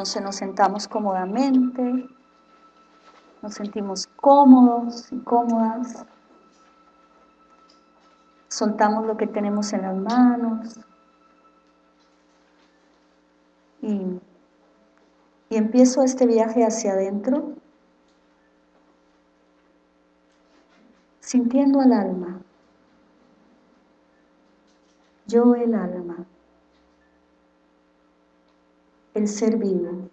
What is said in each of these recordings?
Entonces nos sentamos cómodamente, nos sentimos cómodos y cómodas, soltamos lo que tenemos en las manos. Y, y empiezo este viaje hacia adentro sintiendo al alma, yo el alma, el ser vivo.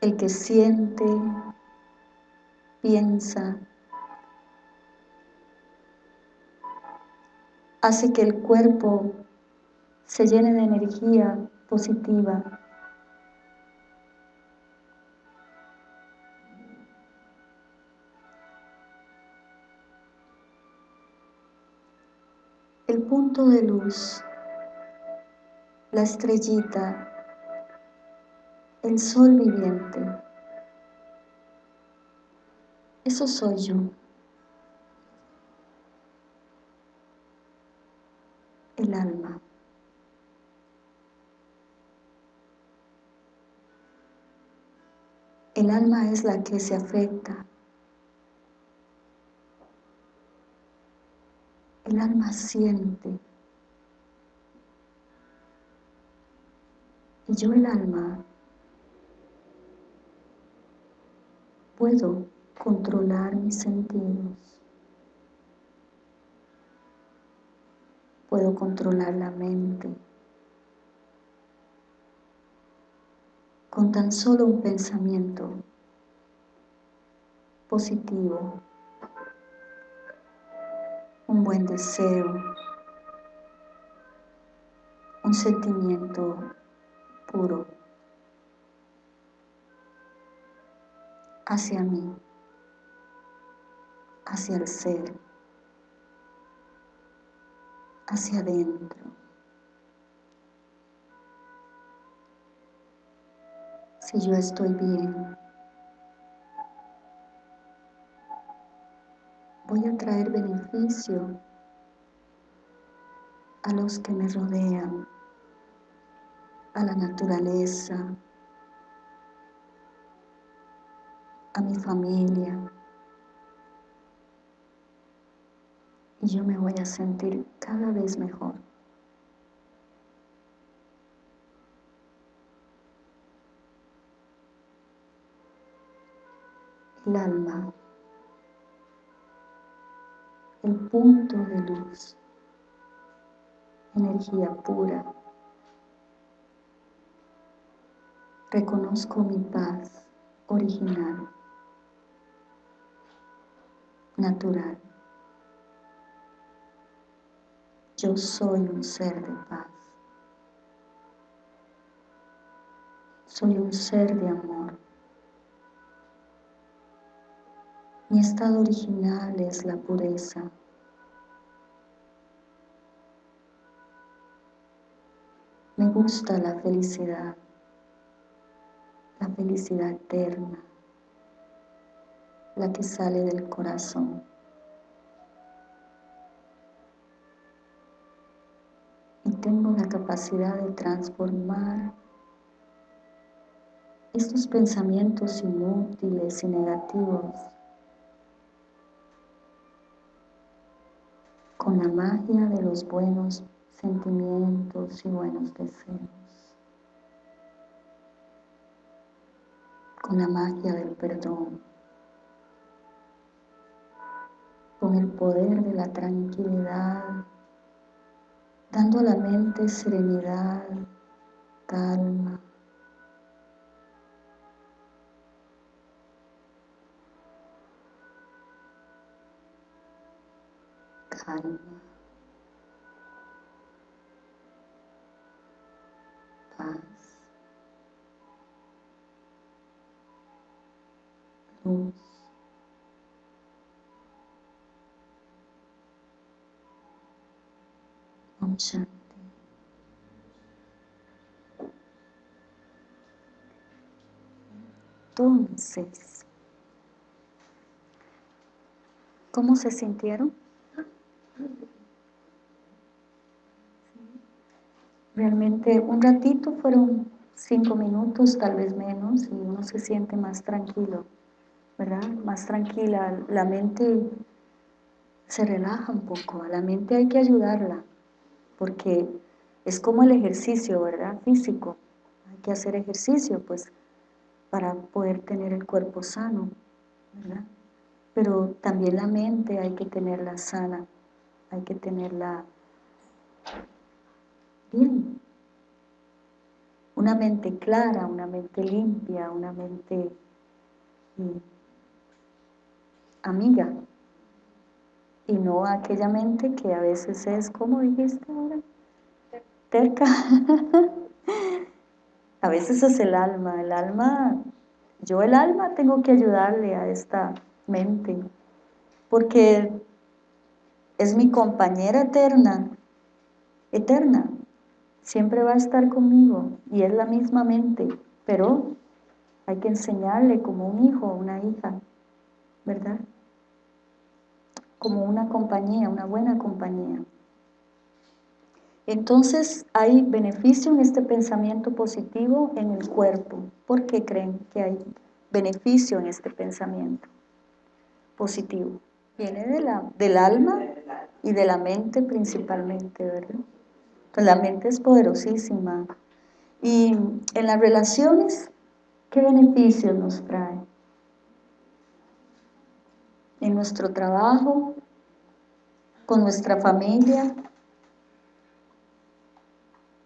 El que siente, piensa, hace que el cuerpo se llene de energía positiva, de luz, la estrellita, el sol viviente. Eso soy yo. El alma. El alma es la que se afecta, el alma siente. Y yo el alma puedo controlar mis sentidos. Puedo controlar la mente. Con tan solo un pensamiento positivo un buen deseo, un sentimiento puro hacia mí, hacia el ser, hacia adentro. Si yo estoy bien, voy a traer beneficio a los que me rodean, a la naturaleza, a mi familia. Y yo me voy a sentir cada vez mejor. El alma el punto de luz, energía pura. Reconozco mi paz original, natural. Yo soy un ser de paz. Soy un ser de amor. Mi estado original es la pureza. Me gusta la felicidad, la felicidad eterna, la que sale del corazón. Y tengo la capacidad de transformar estos pensamientos inútiles y negativos con la magia de los buenos sentimientos y buenos deseos, con la magia del perdón, con el poder de la tranquilidad, dando a la mente serenidad, calma, calma, paz, luz, Om Shanti. Entonces, ¿cómo se sintieron? Realmente un ratito fueron cinco minutos, tal vez menos, y uno se siente más tranquilo, ¿verdad? Más tranquila, la mente se relaja un poco, a la mente hay que ayudarla, porque es como el ejercicio, ¿verdad? Físico, hay que hacer ejercicio, pues, para poder tener el cuerpo sano, ¿verdad? Pero también la mente hay que tenerla sana, hay que tenerla Una mente clara, una mente limpia, una mente mm, amiga. Y no aquella mente que a veces es, como dijiste ahora? Terca. a veces es el alma. El alma, yo el alma tengo que ayudarle a esta mente. Porque es mi compañera eterna, eterna, siempre va a estar conmigo y es la misma mente, pero hay que enseñarle como un hijo o una hija, ¿verdad? Como una compañía, una buena compañía. Entonces hay beneficio en este pensamiento positivo en el cuerpo. ¿Por qué creen que hay beneficio en este pensamiento positivo? Viene de la, del alma y de la mente principalmente, ¿verdad? La mente es poderosísima. Y en las relaciones, ¿qué beneficios nos trae? En nuestro trabajo, con nuestra familia.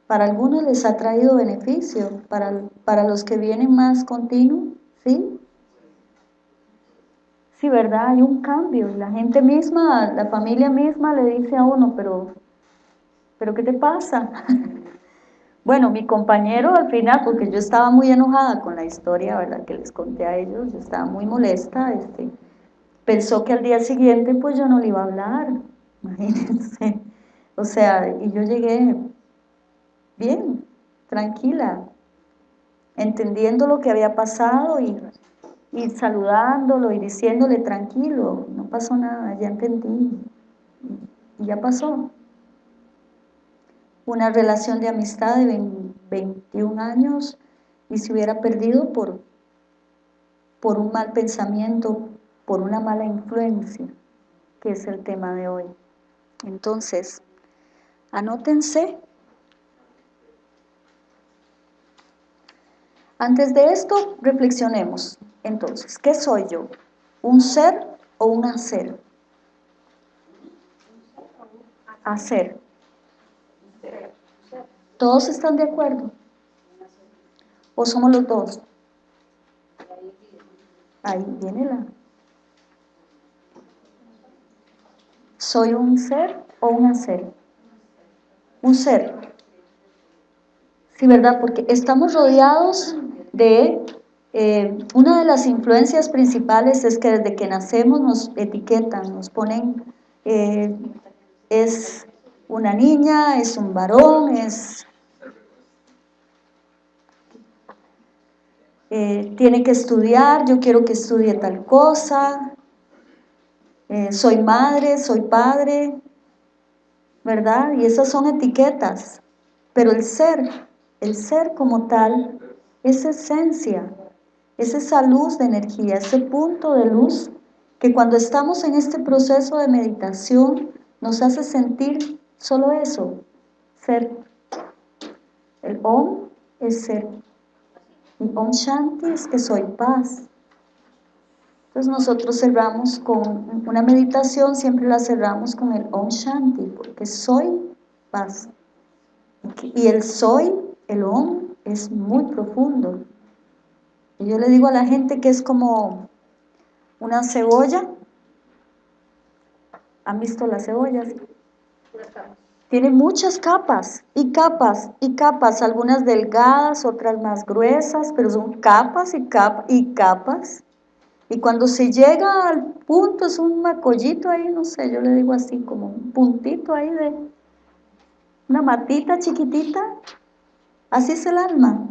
Para algunos les ha traído beneficio, para, para los que vienen más continuo, ¿sí? Sí, ¿verdad? Hay un cambio. La gente misma, la familia misma le dice a uno, pero, ¿pero qué te pasa? bueno, mi compañero al final, porque yo estaba muy enojada con la historia, ¿verdad? Que les conté a ellos, yo estaba muy molesta, este, pensó que al día siguiente pues yo no le iba a hablar, imagínense. O sea, y yo llegué bien, tranquila, entendiendo lo que había pasado y y saludándolo y diciéndole tranquilo, no pasó nada, ya entendí, ya pasó. Una relación de amistad de 21 años y se hubiera perdido por, por un mal pensamiento, por una mala influencia, que es el tema de hoy. Entonces, anótense Antes de esto, reflexionemos. Entonces, ¿qué soy yo? ¿Un ser o un hacer? Hacer. ¿Todos están de acuerdo? ¿O somos los dos? Ahí viene la... ¿Soy un ser o un hacer? Un ser. Sí, ¿verdad? Porque estamos rodeados de... Eh, una de las influencias principales es que desde que nacemos nos etiquetan, nos ponen... Eh, es una niña, es un varón, es... Eh, tiene que estudiar, yo quiero que estudie tal cosa, soy madre, soy padre, ¿verdad? Y esas son etiquetas, pero el ser el ser como tal es esencia, es esa luz de energía, ese punto de luz que cuando estamos en este proceso de meditación nos hace sentir solo eso, ser. El Om es ser. Y Om Shanti es que soy paz. Entonces nosotros cerramos con una meditación, siempre la cerramos con el Om Shanti, porque soy paz. Y el soy el OM es muy profundo. Y yo le digo a la gente que es como una cebolla. ¿Han visto las cebollas? Tiene muchas capas y capas y capas, algunas delgadas, otras más gruesas, pero son capas y capas y capas. Y cuando se llega al punto, es un macollito ahí, no sé, yo le digo así, como un puntito ahí de una matita chiquitita, Así es el alma.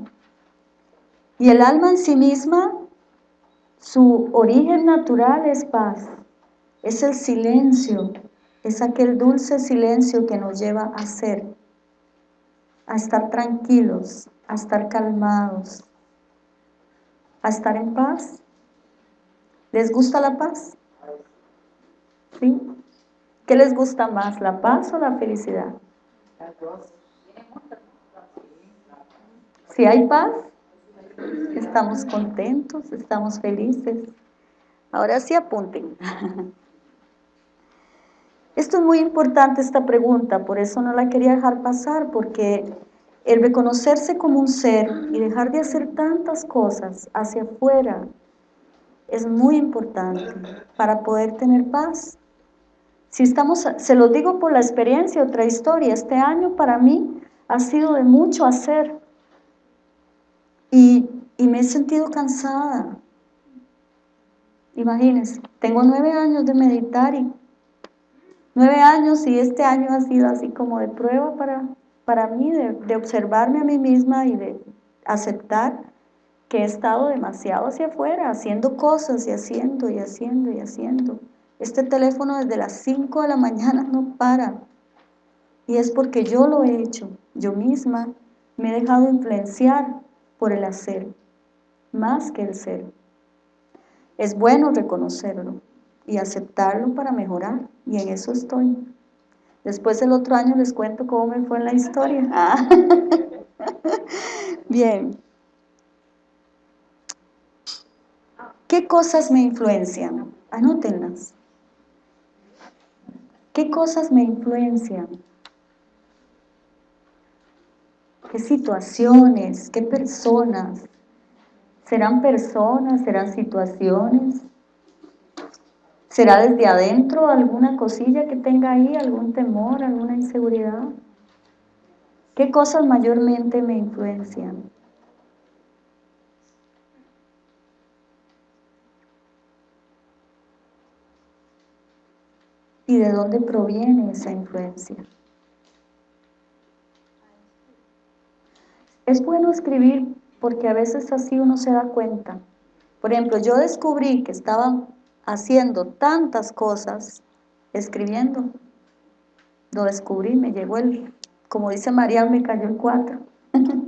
Y el alma en sí misma, su origen natural es paz, es el silencio, es aquel dulce silencio que nos lleva a ser. a estar tranquilos, a estar calmados, a estar en paz. ¿Les gusta la paz? ¿Sí? ¿Qué les gusta más, la paz o la felicidad? Si hay paz, estamos contentos, estamos felices. Ahora sí apunten. Esto es muy importante, esta pregunta, por eso no la quería dejar pasar, porque el reconocerse como un ser y dejar de hacer tantas cosas hacia afuera es muy importante para poder tener paz. Si estamos, se lo digo por la experiencia, otra historia, este año para mí ha sido de mucho hacer y, y me he sentido cansada. Imagínense, tengo nueve años de meditar y nueve años y este año ha sido así como de prueba para, para mí, de, observarme a mí misma y de aceptar que he estado demasiado hacia afuera, haciendo cosas y haciendo y haciendo y haciendo. Este teléfono desde las 5 de la mañana no para. Y es porque yo lo he hecho, yo misma me he dejado influenciar por el hacer, más que el ser. Es bueno reconocerlo, y aceptarlo para mejorar. Y en eso estoy. Después el otro año les cuento cómo me fue en la historia. Ah. Bien. ¿Qué cosas me influencian? Anótenlas. ¿Qué cosas me influencian? ¿Qué situaciones? ¿Qué personas? ¿Serán personas? ¿Serán situaciones? ¿Será desde adentro alguna cosilla que tenga ahí, algún temor, alguna inseguridad? ¿Qué cosas mayormente me influencian? ¿Y de dónde proviene esa influencia? Es bueno escribir porque a veces así uno se da cuenta. Por ejemplo, yo descubrí que estaba haciendo tantas cosas, escribiendo. Lo descubrí, me llegó el, como dice María, me cayó el cuatro.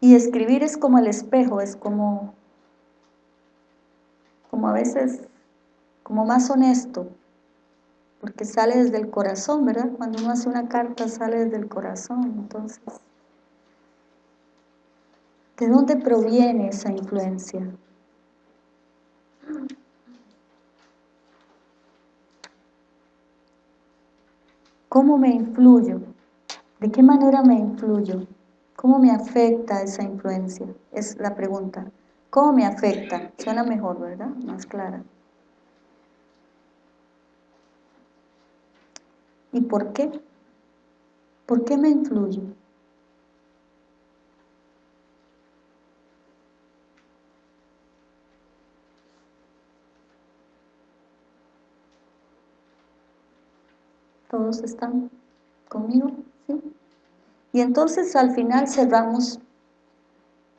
y escribir es como el espejo, es como, como a veces, como más honesto, porque sale desde el corazón, ¿verdad? Cuando uno hace una carta sale desde el corazón, entonces ¿De dónde proviene esa influencia? ¿Cómo me influyo? ¿De qué manera me influyo? ¿Cómo me afecta esa influencia? Es la pregunta. ¿Cómo me afecta? Suena mejor, ¿verdad? Más clara. ¿Y por qué? ¿Por qué me influyo? ¿Todos están conmigo? ¿Sí? Y entonces al final cerramos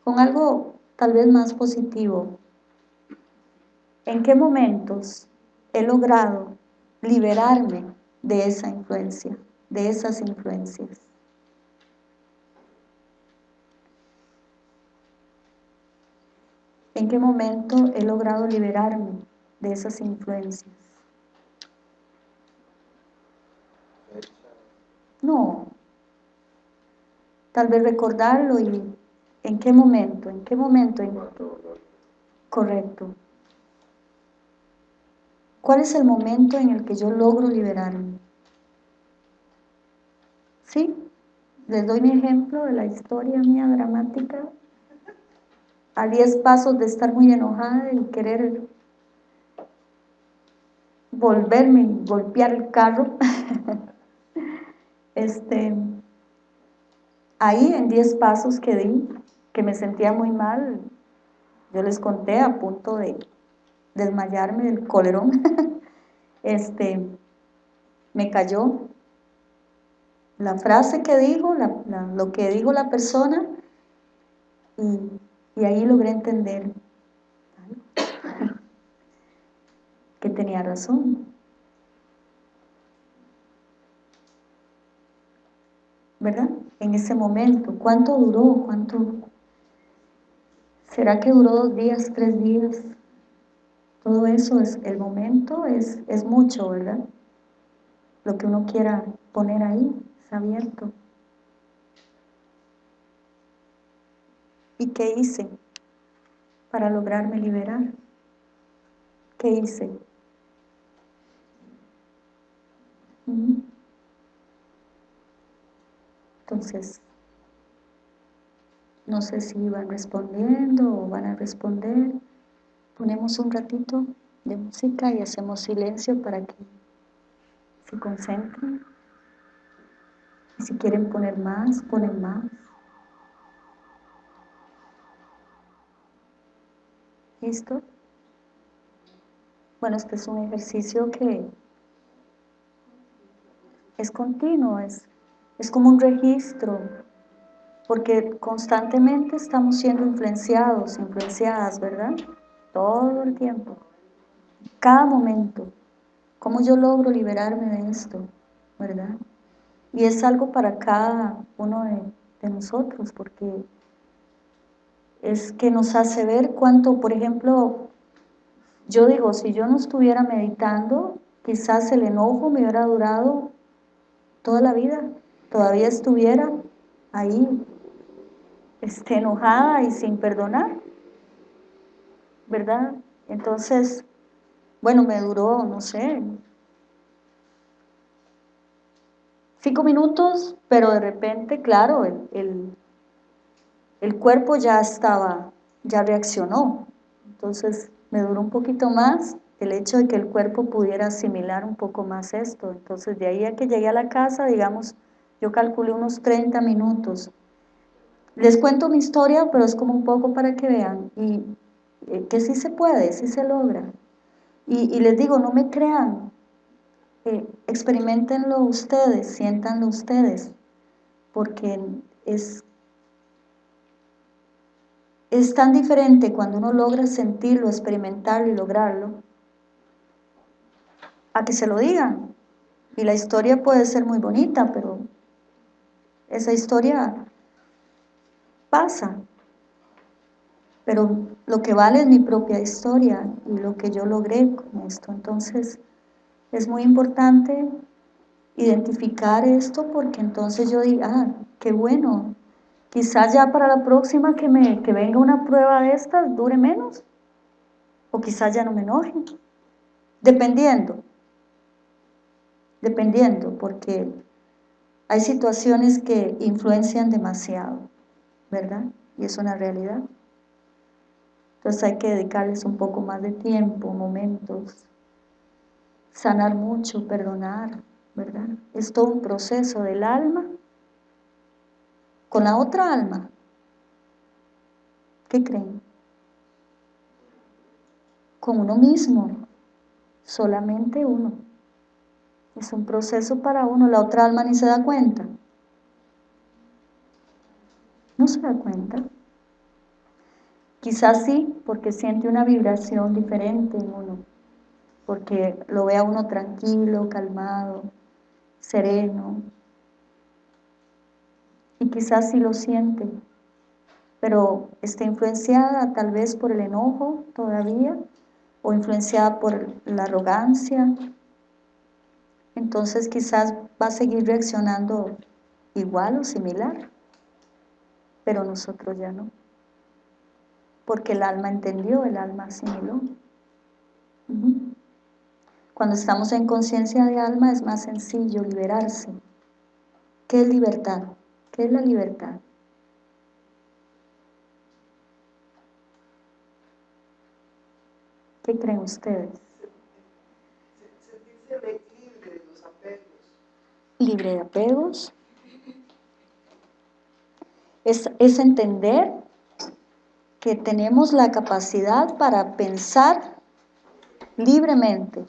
con algo tal vez más positivo. ¿En qué momentos he logrado liberarme de esa influencia, de esas influencias? ¿En qué momento he logrado liberarme de esas influencias? No. Tal vez recordarlo y en qué momento, en qué momento. Correcto. ¿Cuál es el momento en el que yo logro liberarme? ¿Sí? Les doy mi ejemplo de la historia mía dramática. A diez pasos de estar muy enojada y querer volverme y golpear el carro. este, ahí en 10 pasos que di, que me sentía muy mal, yo les conté a punto de desmayarme del colerón, este, me cayó la frase que dijo, lo que dijo la persona, y, y ahí logré entender que tenía razón. ¿Verdad? En ese momento, ¿cuánto duró? ¿Cuánto? ¿Será que duró dos días, tres días? Todo eso es, el momento es, es mucho, ¿verdad? Lo que uno quiera poner ahí, es abierto. ¿Y qué hice para lograrme liberar? ¿Qué hice? Entonces, no sé si van respondiendo o van a responder. Ponemos un ratito de música y hacemos silencio para que se concentren. Y si quieren poner más, ponen más. ¿Listo? Bueno, este es un ejercicio que es continuo, es, es como un registro, porque constantemente estamos siendo influenciados, influenciadas, ¿verdad? Todo el tiempo, cada momento. ¿Cómo yo logro liberarme de esto? ¿Verdad? Y es algo para cada uno de, de nosotros, porque es que nos hace ver cuánto, por ejemplo, yo digo, si yo no estuviera meditando, quizás el enojo me hubiera durado toda la vida, todavía estuviera ahí, este, enojada y sin perdonar, ¿verdad? Entonces, bueno, me duró, no sé, cinco minutos, pero de repente, claro, el, el cuerpo ya estaba, ya reaccionó. Entonces me duró un poquito más el hecho de que el cuerpo pudiera asimilar un poco más esto. Entonces de ahí a que llegué a la casa, digamos, yo calculé unos 30 minutos. Les cuento mi historia, pero es como un poco para que vean y eh, que sí se puede, sí se logra. Y, les digo, no me crean, eh, experimentenlo ustedes, siéntanlo ustedes, porque es es tan diferente cuando uno logra sentirlo, experimentarlo y lograrlo, a que se lo digan. Y la historia puede ser muy bonita, pero esa historia pasa. Pero lo que vale es mi propia historia y lo que yo logré con esto. Entonces, es muy importante identificar esto porque entonces yo digo, ah, qué bueno, Quizás ya para la próxima que, me, que venga una prueba de estas dure menos. O quizás ya no me enoje. Dependiendo. Dependiendo, porque hay situaciones que influencian demasiado, ¿verdad? Y es una realidad. Entonces hay que dedicarles un poco más de tiempo, momentos, sanar mucho, perdonar, ¿verdad? Es todo un proceso del alma con la otra alma. ¿Qué creen? Con uno mismo, solamente uno. Es un proceso para uno, la otra alma ni se da cuenta. No se da cuenta. Quizás sí, porque siente una vibración diferente en uno, porque lo ve a uno tranquilo, calmado, sereno, y quizás sí lo siente, pero está influenciada tal vez por el enojo todavía, o influenciada por la arrogancia, entonces quizás va a seguir reaccionando igual o similar, pero nosotros ya no, porque el alma entendió, el alma asimiló. Cuando estamos en conciencia de alma es más sencillo liberarse. ¿Qué es libertad? ¿Qué es la libertad? ¿Qué creen ustedes? libre de los apegos. Libre de apegos. Es, es entender que tenemos la capacidad para pensar libremente,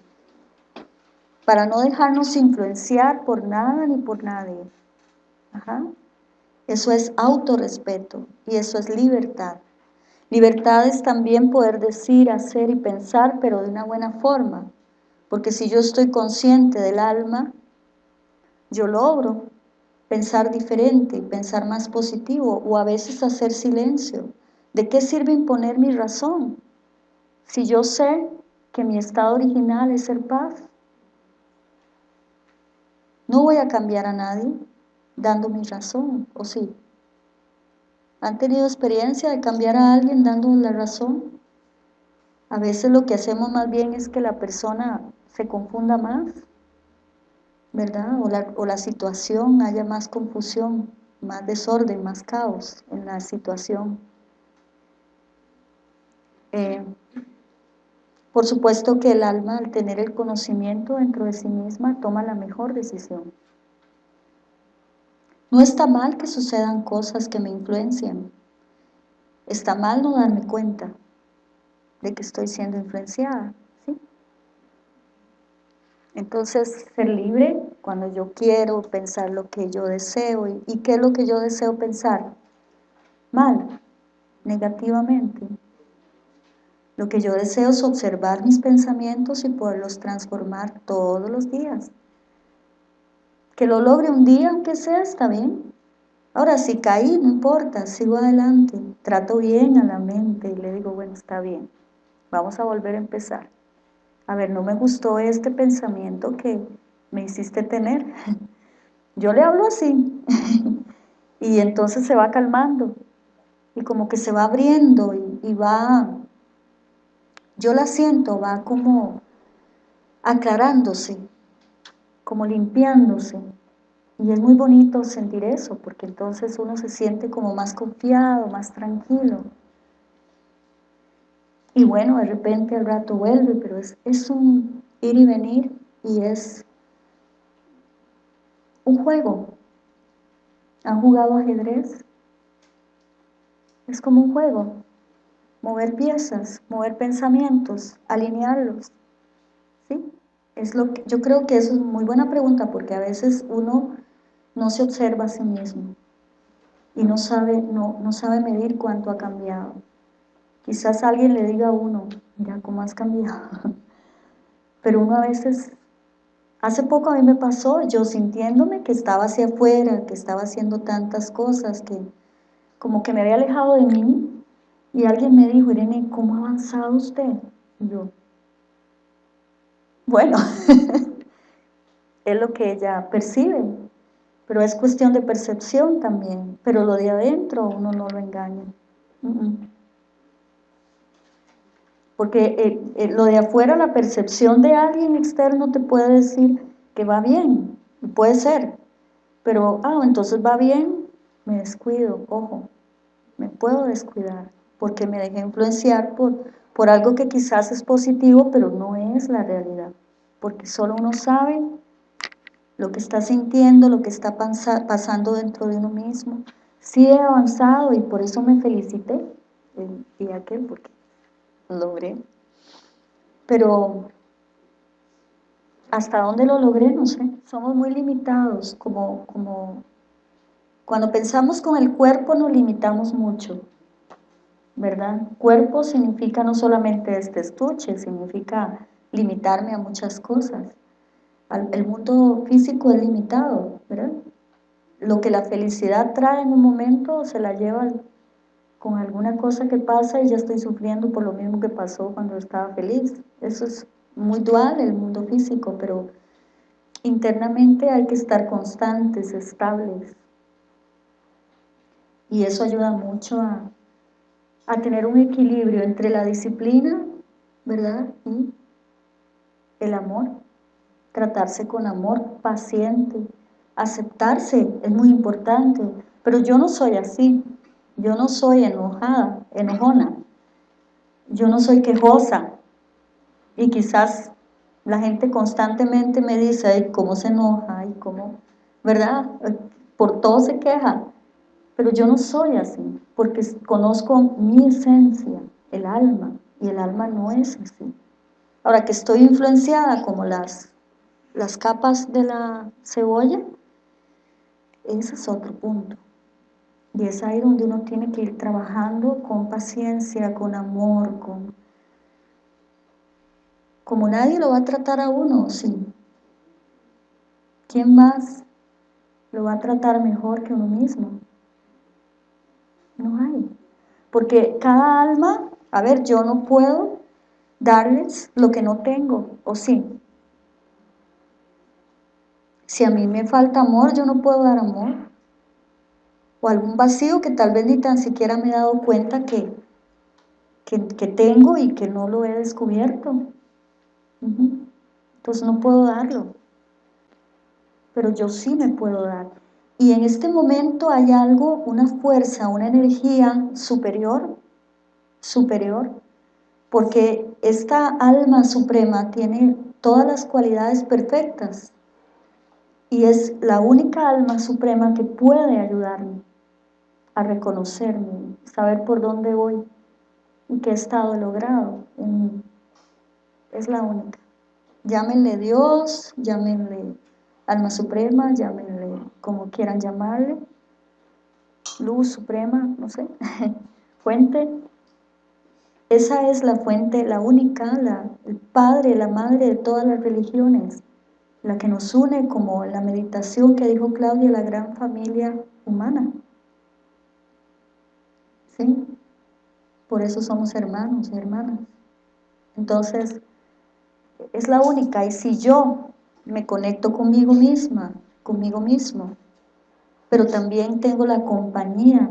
para no dejarnos influenciar por nada ni por nadie. Eso es autorrespeto y eso es libertad. Libertad es también poder decir, hacer y pensar, pero de una buena forma. Porque si yo estoy consciente del alma, yo logro pensar diferente, pensar más positivo o a veces hacer silencio. ¿De qué sirve imponer mi razón? Si yo sé que mi estado original es ser paz, no voy a cambiar a nadie dando mi razón, ¿o sí? ¿Han tenido experiencia de cambiar a alguien dando la razón? A veces lo que hacemos más bien es que la persona se confunda más, ¿verdad? O la, o la situación haya más confusión, más desorden, más caos en la situación. Eh, por supuesto que el alma, al tener el conocimiento dentro de sí misma, toma la mejor decisión. No está mal que sucedan cosas que me influencian. Está mal no darme cuenta de que estoy siendo influenciada. Entonces, ser libre cuando yo quiero pensar lo que yo deseo. ¿Y, ¿Y qué es lo que yo deseo pensar? Mal, negativamente. Lo que yo deseo es observar mis pensamientos y poderlos transformar todos los días. Que lo logre un día, aunque sea, está bien. Ahora, si caí, no importa, sigo adelante. Trato bien a la mente y le digo, bueno, está bien. Vamos a volver a empezar. A ver, no me gustó este pensamiento que me hiciste tener. Yo le hablo así. y entonces se va calmando. Y como que se va abriendo y, y va yo la siento, va como aclarándose, como limpiándose. Y es muy bonito sentir eso, porque entonces uno se siente como más confiado, más tranquilo. Y bueno, de repente al rato vuelve, pero es, es un ir y venir y es un juego. ¿Han jugado ajedrez? Es como un juego mover piezas, mover pensamientos, alinearlos. ¿Sí? Es lo que, yo creo que eso es muy buena pregunta porque a veces uno no se observa a sí mismo y no sabe, no, no sabe medir cuánto ha cambiado. Quizás alguien le diga a uno, mira cómo has cambiado. Pero uno a veces, hace poco a mí me pasó, yo sintiéndome que estaba hacia afuera, que estaba haciendo tantas cosas, que como que me había alejado de mí, y alguien me dijo, Irene, ¿cómo ha avanzado usted? Y yo, bueno, es lo que ella percibe, pero es cuestión de percepción también, pero lo de adentro uno no lo engaña. Porque eh, eh, lo de afuera, la percepción de alguien externo te puede decir que va bien, puede ser, pero, ah, entonces va bien, me descuido, ojo, me puedo descuidar porque me dejé influenciar por, por algo que quizás es positivo, pero no es la realidad, porque solo uno sabe lo que está sintiendo, lo que está pasando dentro de uno mismo. Sí he avanzado y por eso me felicité el día aquel, porque logré. Pero hasta dónde lo logré, no sé. Somos muy limitados, como, como cuando pensamos con el cuerpo nos limitamos mucho. ¿verdad? Cuerpo significa no solamente este estuche, significa limitarme a muchas cosas. El mundo físico es limitado, ¿verdad? Lo que la felicidad trae en un momento se la lleva con alguna cosa que pasa y ya estoy sufriendo por lo mismo que pasó cuando estaba feliz. Eso es muy dual el mundo físico, pero internamente hay que estar constantes, estables. Y eso ayuda mucho a, a tener un equilibrio entre la disciplina, ¿verdad? Y el amor, tratarse con amor, paciente, aceptarse, es muy importante, pero yo no soy así, yo no soy enojada, enojona, yo no soy quejosa, y quizás la gente constantemente me dice, cómo se enoja, y cómo, ¿verdad? Por todo se queja, pero yo no soy así, porque conozco mi esencia, el alma, y el alma no es así. Ahora que estoy influenciada como las, las capas de la cebolla, ese es otro punto. Y es ahí donde uno tiene que ir trabajando con paciencia, con amor, con... Como nadie lo va a tratar a uno, sí. ¿Quién más lo va a tratar mejor que uno mismo. No hay. Porque cada alma, a ver, yo no puedo darles lo que no tengo, ¿o sí? Si a mí me falta amor, yo no puedo dar amor. O algún vacío que tal vez ni tan siquiera me he dado cuenta que, que, tengo y que no lo he descubierto. Entonces no puedo darlo. Pero yo sí me puedo dar. Y en este momento hay algo, una fuerza, una energía superior, superior, porque esta alma suprema tiene todas las cualidades perfectas y es la única alma suprema que puede ayudarme a reconocerme, saber por dónde voy y qué estado logrado en mí. Es la única. Llámenle Dios, llámenle alma suprema, llámenle como quieran llamarle, luz suprema, no sé, fuente. Esa es la fuente, la única, la, el padre, la madre de todas las religiones, la que nos une como la meditación que dijo Claudia, la gran familia humana. Por eso somos hermanos y hermanas. Entonces, es la única. Y si yo me conecto conmigo misma, conmigo mismo, pero también tengo la compañía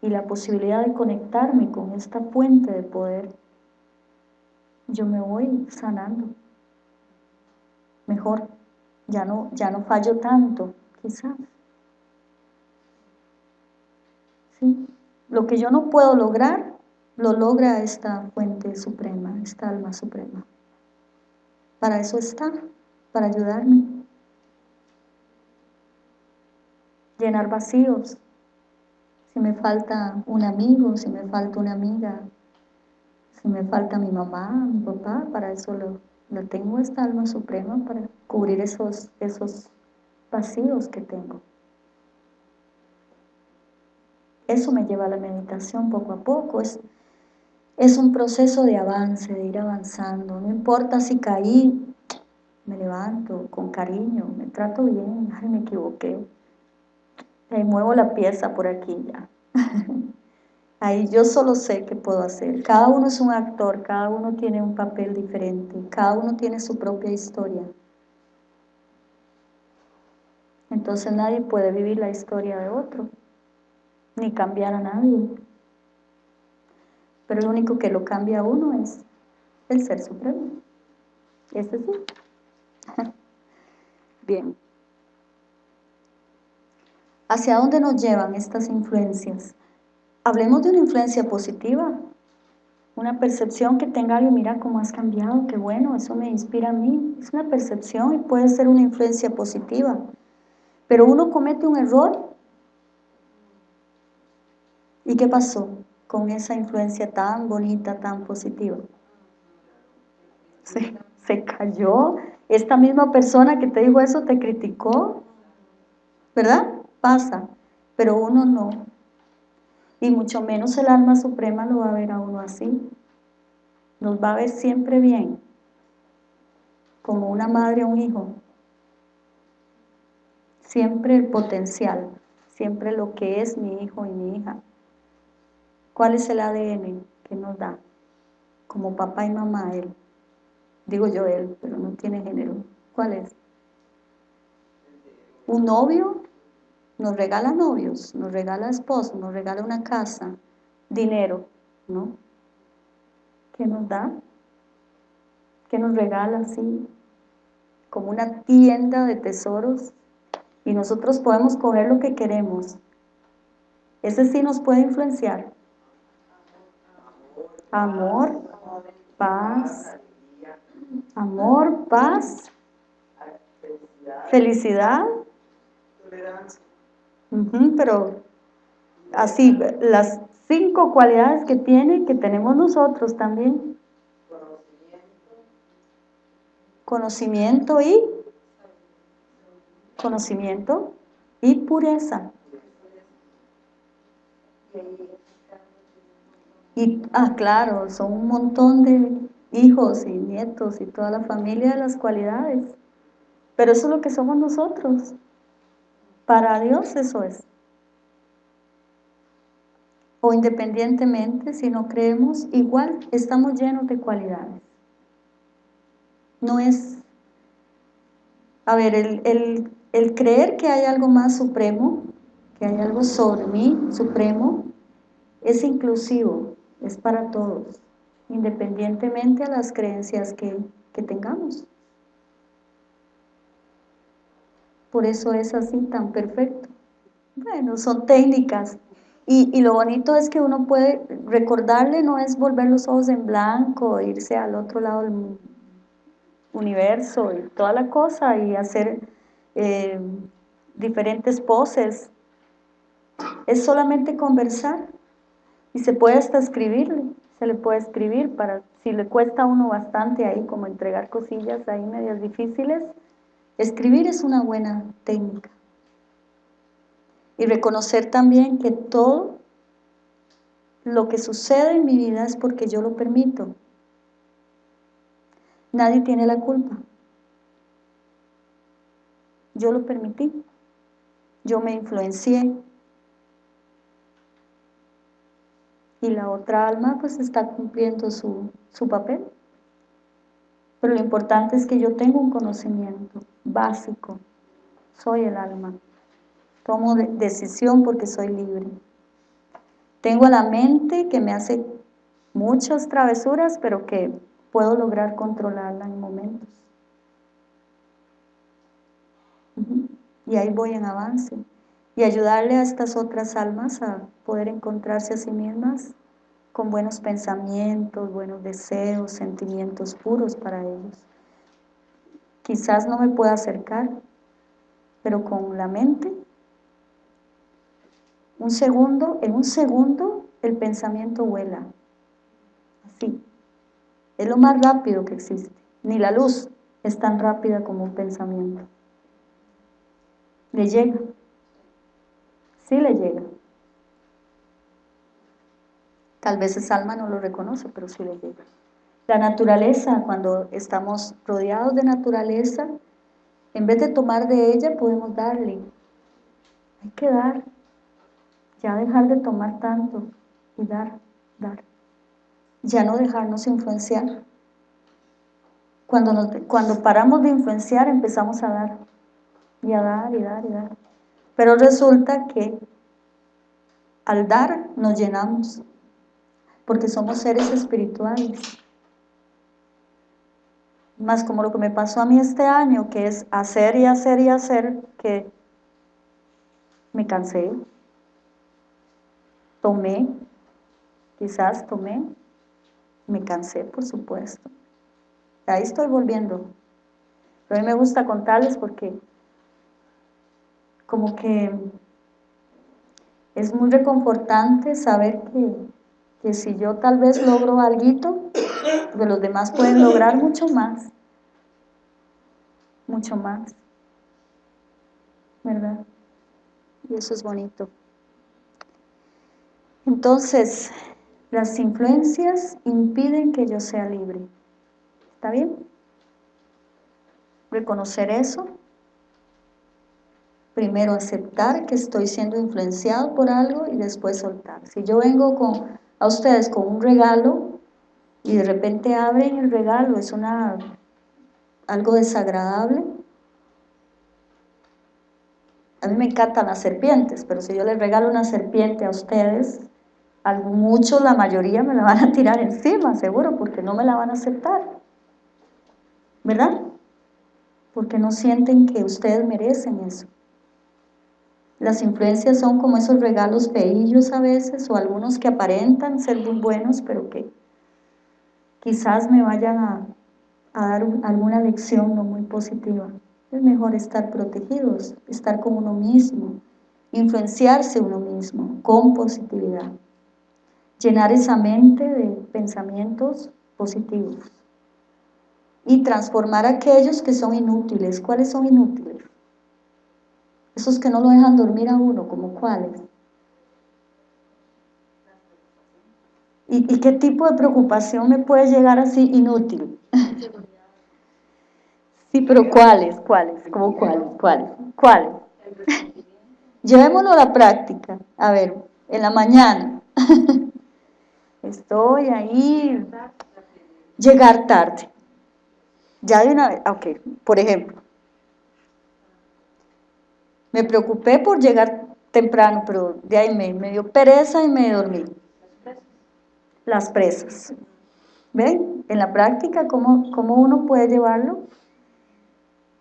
y la posibilidad de conectarme con esta fuente de poder, yo me voy sanando mejor, ya no, ya no fallo tanto, quizás. ¿Sí? Lo que yo no puedo lograr, lo logra esta fuente suprema, esta alma suprema. Para eso está, para ayudarme. Llenar vacíos. Si me falta un amigo, si me falta una amiga, si me falta mi mamá, mi papá, para eso lo, lo tengo esta alma suprema, para cubrir esos, esos vacíos que tengo. Eso me lleva a la meditación poco a poco, es es un proceso de avance, de ir avanzando. No importa si caí, me levanto con cariño, me trato bien, ay, me equivoqué. Ahí muevo la pieza por aquí ya. Ahí yo solo sé qué puedo hacer. Cada uno es un actor, cada uno tiene un papel diferente, cada uno tiene su propia historia. Entonces nadie puede vivir la historia de otro, ni cambiar a nadie pero lo único que lo cambia a uno es el Ser Supremo. Este sí. Bien. ¿Hacia dónde nos llevan estas influencias? Hablemos de una influencia positiva, una percepción que tenga alguien, mira cómo has cambiado, qué bueno, eso me inspira a mí. Es una percepción y puede ser una influencia positiva. Pero uno comete un error. ¿Y qué pasó? con esa influencia tan bonita, tan positiva. Se, se cayó. Esta misma persona que te dijo eso te criticó, ¿verdad? Pasa, pero uno no. Y mucho menos el alma suprema lo va a ver a uno así. Nos va a ver siempre bien, como una madre o un hijo. Siempre el potencial, siempre lo que es mi hijo y mi hija. ¿Cuál es el ADN que nos da? Como papá y mamá, él. Digo yo él, pero no tiene género. ¿Cuál es? Un novio nos regala novios, nos regala esposo, nos regala una casa, dinero, ¿no? ¿Qué nos da? ¿Qué nos regala así? Como una tienda de tesoros y nosotros podemos coger lo que queremos. Ese sí nos puede influenciar amor, paz, amor, paz, felicidad, pero así, las cinco cualidades que tiene, que tenemos nosotros también. Conocimiento y conocimiento y pureza. Y, ah, claro, son un montón de hijos y nietos y toda la familia de las cualidades. Pero eso es lo que somos nosotros. Para Dios eso es. O independientemente, si no creemos, igual estamos llenos de cualidades. No es... A ver, el, el creer que hay algo más supremo, que hay algo sobre mí, supremo, es inclusivo, es para todos, independientemente a las creencias que, tengamos. Por eso es así tan perfecto. Bueno, son técnicas. Y, y, lo bonito es que uno puede recordarle, no es volver los ojos en blanco, irse al otro lado del universo y toda la cosa y hacer eh, diferentes poses. Es solamente conversar y se puede hasta escribirle, se le puede escribir para, si le cuesta a uno bastante ahí como entregar cosillas ahí medias difíciles, escribir es una buena técnica. Y reconocer también que todo lo que sucede en mi vida es porque yo lo permito. Nadie tiene la culpa. Yo lo permití. Yo me influencié. Y la otra alma pues está cumpliendo su, papel. Pero lo importante es que yo tengo un conocimiento básico. Soy el alma. Tomo decisión porque soy libre. Tengo la mente que me hace muchas travesuras, pero que puedo lograr controlarla en momentos. Y ahí voy en avance. Y ayudarle a estas otras almas a poder encontrarse a sí mismas con buenos pensamientos, buenos deseos, sentimientos puros para ellos. Quizás no me pueda acercar, pero con la mente, un segundo, en un segundo el pensamiento vuela, así. Es lo más rápido que existe. Ni la luz es tan rápida como un pensamiento le llega. Sí le llega. Tal vez esa alma no lo reconoce, pero sí le llega. La naturaleza, cuando estamos rodeados de naturaleza, en vez de tomar de ella, podemos darle. Hay que dar. Ya dejar de tomar tanto y dar, dar. Ya no dejarnos influenciar. Cuando, cuando paramos de influenciar, empezamos a dar y a dar y dar y dar. Pero resulta que al dar nos llenamos, porque somos seres espirituales. Más como lo que me pasó a mí este año, que es hacer y hacer y hacer, que me cansé, tomé, quizás tomé, me cansé, por supuesto. Ahí estoy volviendo. Pero a mí me gusta contarles porque como que es muy reconfortante saber que, si yo tal vez logro algo, que los demás pueden lograr mucho más, mucho más, ¿verdad? Y eso es bonito. Entonces, las influencias impiden que yo sea libre. ¿Está bien? Reconocer eso primero aceptar que estoy siendo influenciado por algo y después soltar. Si yo vengo con, a ustedes con un regalo y de repente abren el regalo, es una algo desagradable. A mí me encantan las serpientes, pero si yo les regalo una serpiente a ustedes, muchos, la mayoría me la van a tirar encima, seguro, porque no me la van a aceptar. ¿Verdad? Porque no sienten que ustedes merecen eso. Las influencias son como esos regalos feillos a veces, o algunos que aparentan ser muy buenos, pero que quizás me vayan a, dar alguna lección no muy positiva. Es mejor estar protegidos, estar con uno mismo, influenciarse uno mismo con positividad. Llenar esa mente de pensamientos positivos. Y transformar aquellos que son inútiles. ¿Cuáles son inútiles? Esos que no lo dejan dormir a uno, ¿como cuáles? ¿Y, qué tipo de preocupación me puede llegar así inútil? sí, pero ¿cuáles? ¿Cuáles? ¿Cómo cuáles? ¿Cuáles? ¿Cuáles? Llevémoslo a la práctica. A ver, en la mañana. Estoy ahí. Llegar tarde. Ya de una vez, ok, por ejemplo. Me preocupé por llegar temprano, pero de ahí me, dio pereza y me dormí. Las presas. ¿Ven? En la práctica, ¿cómo, ¿cómo uno puede llevarlo?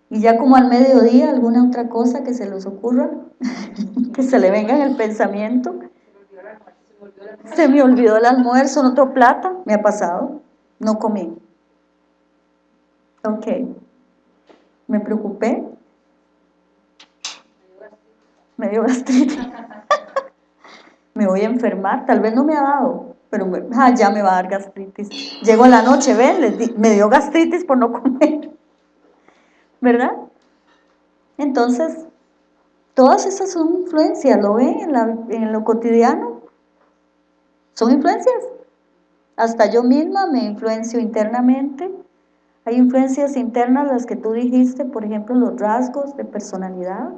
Y ya como al mediodía, alguna otra cosa que se les ocurra, que se le venga en el pensamiento. Se me olvidó el almuerzo en otro plata, me ha pasado, no comí. Ok, me preocupé, me dio gastritis. me voy a enfermar, tal vez no me ha dado, pero ah, ya me va a dar gastritis. Llego a la noche, ven, me dio gastritis por no comer. ¿Verdad? Entonces, todas esas son influencias, ¿lo ven en, en lo cotidiano? Son influencias. Hasta yo misma me influencio internamente. Hay influencias internas, las que tú dijiste, por ejemplo, los rasgos de personalidad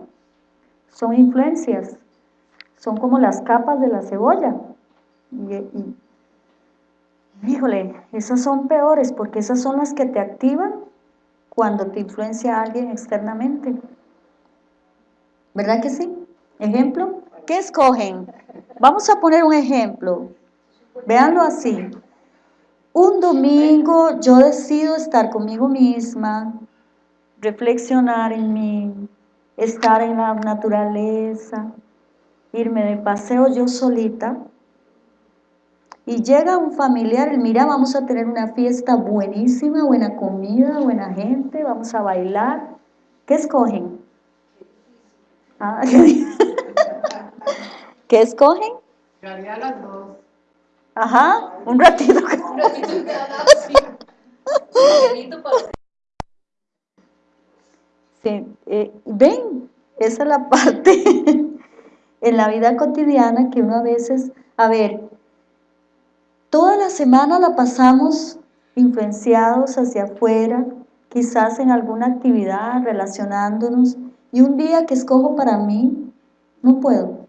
son influencias, son como las capas de la cebolla. Y, híjole, esas son peores porque esas son las que te activan cuando te influencia alguien externamente. ¿Verdad que sí? ¿Ejemplo? ¿Qué escogen? Vamos a poner un ejemplo. Véanlo así. Un domingo yo decido estar conmigo misma, reflexionar en mí, estar en la naturaleza, irme de paseo yo solita, y llega un familiar, y mira, vamos a tener una fiesta buenísima, buena comida, buena gente, vamos a bailar. ¿Qué escogen? Ah, ¿Qué escogen? las dos. Ajá, un ratito. un ratito eh, ven, esa es la parte en la vida cotidiana que uno a veces, a ver, toda la semana la pasamos influenciados hacia afuera, quizás en alguna actividad, relacionándonos, y un día que escojo para mí, no puedo.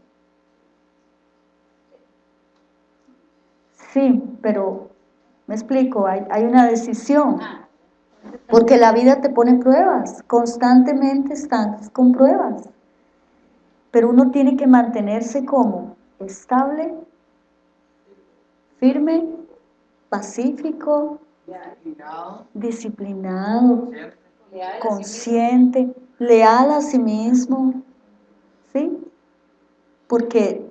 Sí, pero me explico, hay, hay una decisión. Porque la vida te pone pruebas, constantemente estás con pruebas. Pero uno tiene que mantenerse como estable, firme, pacífico, disciplinado, consciente, leal a sí mismo, ¿sí? Porque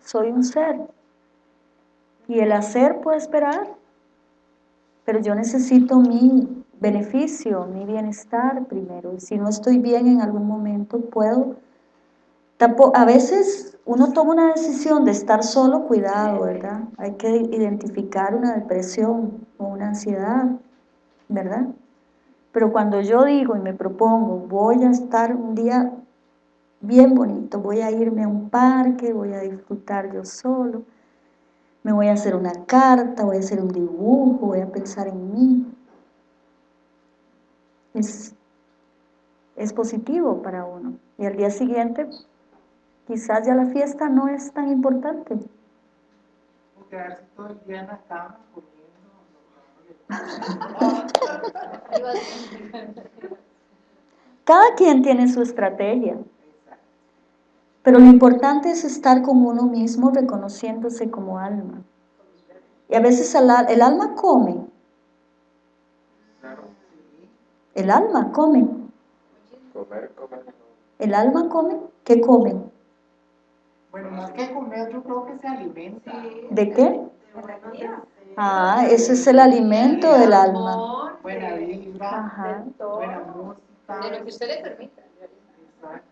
soy un ser y el hacer puede esperar pero yo necesito mi beneficio, mi bienestar primero. Y si no estoy bien en algún momento, puedo... A veces uno toma una decisión de estar solo, cuidado, ¿verdad? Hay que identificar una depresión o una ansiedad, ¿verdad? Pero cuando yo digo y me propongo, voy a estar un día bien bonito, voy a irme a un parque, voy a disfrutar yo solo, me voy a hacer una carta, voy a hacer un dibujo, voy a pensar en mí. Es, positivo para uno. Y al día siguiente, quizás ya la fiesta no es tan importante. quedarse todo el día en la cama Cada quien tiene su estrategia. Pero lo importante es estar con uno mismo reconociéndose como alma. Y a veces el, alma come. El alma come. ¿El alma come? ¿Qué come? Bueno, más que comer, yo creo que se alimenta. ¿De qué? Ah, ese es el alimento del alma. Buena vibra, buena música. De lo que usted le permita. Exacto.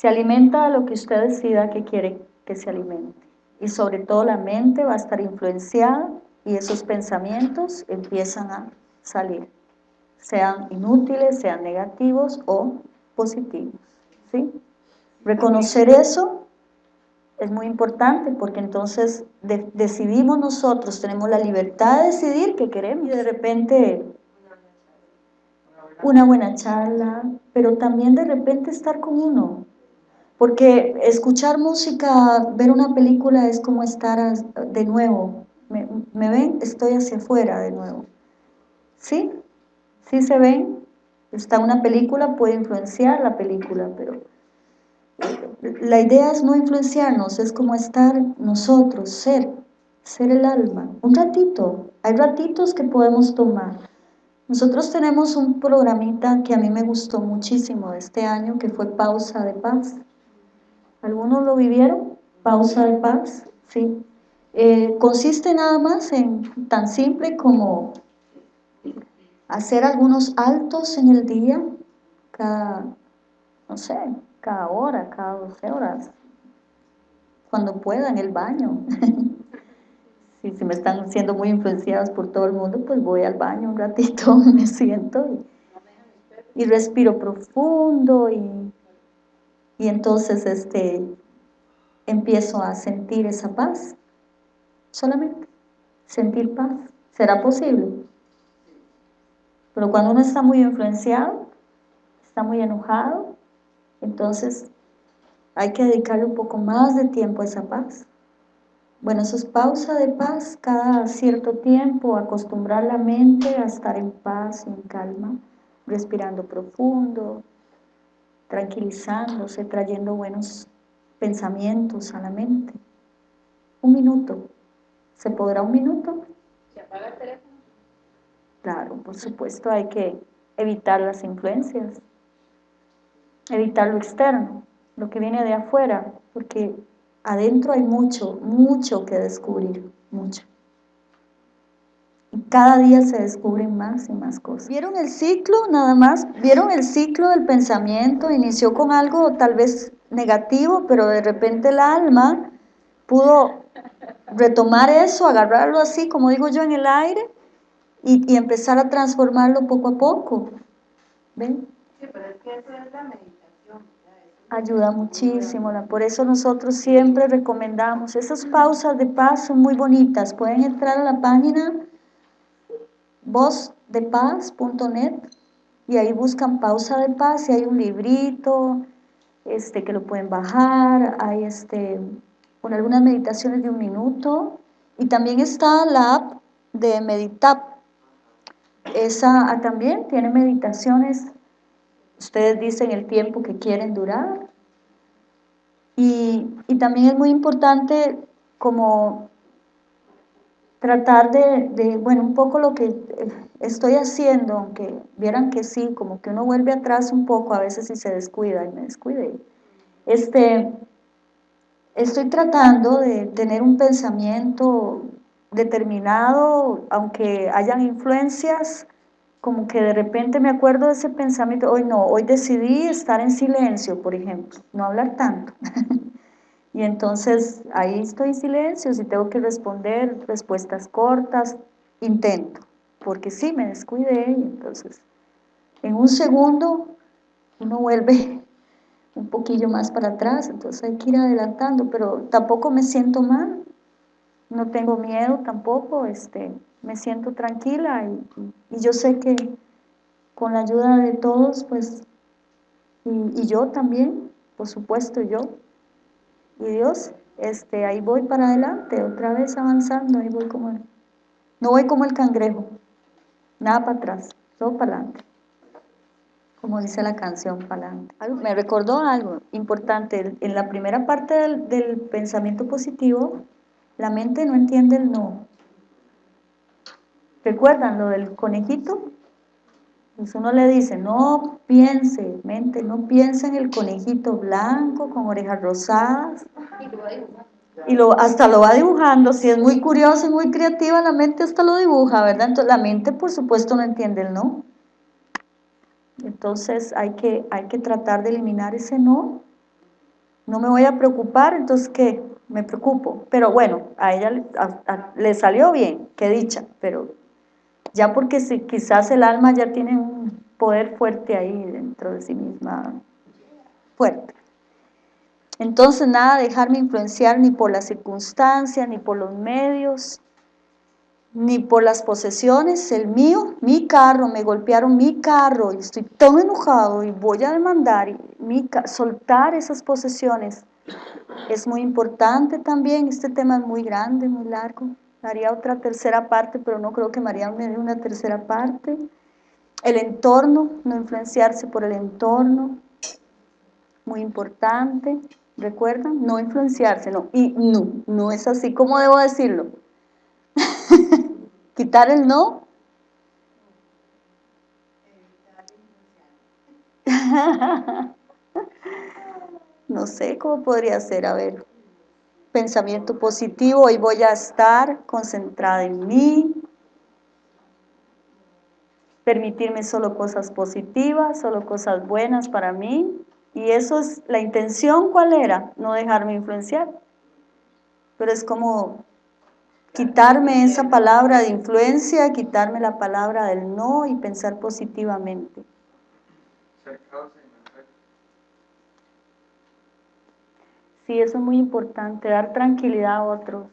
Se alimenta de lo que usted decida que quiere que se alimente. Y sobre todo la mente va a estar influenciada y esos pensamientos empiezan a salir. Sean inútiles, sean negativos o positivos. ¿sí? Reconocer eso es muy importante porque entonces decidimos nosotros, tenemos la libertad de decidir qué queremos y de repente una buena charla, pero también de repente estar con uno. Porque escuchar música, ver una película es como estar de nuevo. ¿Me, ven? Estoy hacia afuera de nuevo. ¿Sí? ¿Sí se ven? Está una película, puede influenciar la película, pero la idea es no influenciarnos, es como estar nosotros, ser, ser el alma. Un ratito, hay ratitos que podemos tomar. Nosotros tenemos un programita que a mí me gustó muchísimo este año, que fue Pausa de Paz. ¿Algunos lo vivieron? Pausa de Paz, sí. Eh, consiste nada más en tan simple como hacer algunos altos en el día, cada, no sé, cada hora, cada 12 horas, cuando pueda, en el baño. si, me están siendo muy influenciados por todo el mundo, pues voy al baño un ratito, me siento y respiro profundo y, y entonces este, empiezo a sentir esa paz, solamente, sentir paz. ¿Será posible? Pero cuando uno está muy influenciado, está muy enojado, entonces hay que dedicarle un poco más de tiempo a esa paz. Bueno, eso es pausa de paz cada cierto tiempo, acostumbrar la mente a estar en paz en calma, respirando profundo, tranquilizándose, trayendo buenos pensamientos a la mente. Un minuto. ¿Se podrá un minuto? ¿Se apaga el teléfono? Claro, por supuesto, hay que evitar las influencias evitar lo externo, lo que viene de afuera, porque adentro hay mucho, mucho que descubrir, mucho. Cada día se descubren más y más cosas. ¿Vieron el ciclo nada más? ¿Vieron el ciclo del pensamiento? Inició con algo tal vez negativo, pero de repente el alma pudo retomar eso, agarrarlo así, como digo yo, en el aire y, y empezar a transformarlo poco a poco. ¿Ven? Sí, pero es que eso es la meditación ayuda muchísimo, por eso nosotros siempre recomendamos, esas pausas de paz son muy bonitas, pueden entrar a la página vozdepaz.net y ahí buscan pausa de paz y hay un librito este, que lo pueden bajar, hay este, con algunas meditaciones de un minuto y también está la app de Meditap, esa también tiene meditaciones Ustedes dicen el tiempo que quieren durar. Y, también es muy importante como tratar de, bueno, un poco lo que estoy haciendo, aunque vieran que sí, como que uno vuelve atrás un poco a veces si se descuida, y me descuide. Este, estoy tratando de tener un pensamiento determinado, aunque hayan influencias, como que de repente me acuerdo de ese pensamiento, hoy no, hoy decidí estar en silencio, por ejemplo, no hablar tanto. y entonces ahí estoy en silencio, si tengo que responder respuestas cortas, intento, porque sí, me descuidé y entonces en un segundo uno vuelve un poquillo más para atrás, entonces hay que ir adelantando, pero tampoco me siento mal, no tengo miedo tampoco, este, me siento tranquila y, yo sé que con la ayuda de todos, pues, y, yo también, por supuesto yo, y Dios, este, ahí voy para adelante, otra vez avanzando, ahí voy como, el, no voy como el cangrejo, nada para atrás, todo para adelante, como dice la canción, para adelante. Me recordó algo importante, en la primera parte del, del pensamiento positivo, la mente no entiende el no, ¿Recuerdan lo del conejito? Pues uno le dice, no piense, mente, no piense en el conejito blanco con orejas rosadas. Y lo, hasta lo va dibujando, si es muy curioso y muy creativa, la mente hasta lo dibuja, ¿verdad? Entonces la mente por supuesto no entiende el no. Entonces hay que, hay que tratar de eliminar ese no. No me voy a preocupar, entonces ¿qué? Me preocupo. Pero bueno, a ella le salió bien, qué dicha, pero ya porque si, quizás el alma ya tiene un poder fuerte ahí dentro de sí misma, fuerte. Entonces nada, dejarme influenciar ni por las circunstancias, ni por los medios, ni por las posesiones, el mío, mi carro, me golpearon mi carro y estoy tan enojado y voy a demandar, y mi soltar esas posesiones es muy importante también, este tema es muy grande, muy largo, haría otra tercera parte, pero no creo que María me dé una tercera parte, el entorno, no influenciarse por el entorno, muy importante, ¿recuerdan? No influenciarse, no, y no, no es así, ¿cómo debo decirlo? quitar el no. no sé cómo podría ser, a ver, pensamiento positivo, hoy voy a estar concentrada en mí, permitirme solo cosas positivas, solo cosas buenas para mí, y eso es, la intención, ¿cuál era? No dejarme influenciar, pero es como quitarme esa palabra de influencia, quitarme la palabra del no y pensar positivamente. Sí, eso es muy importante, dar tranquilidad a otros,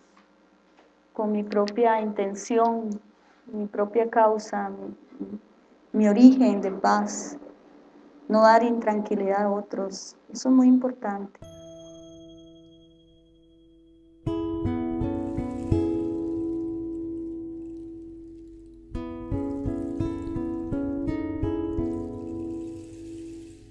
con mi propia intención, mi propia causa, mi, mi origen de paz, no dar intranquilidad a otros, eso es muy importante.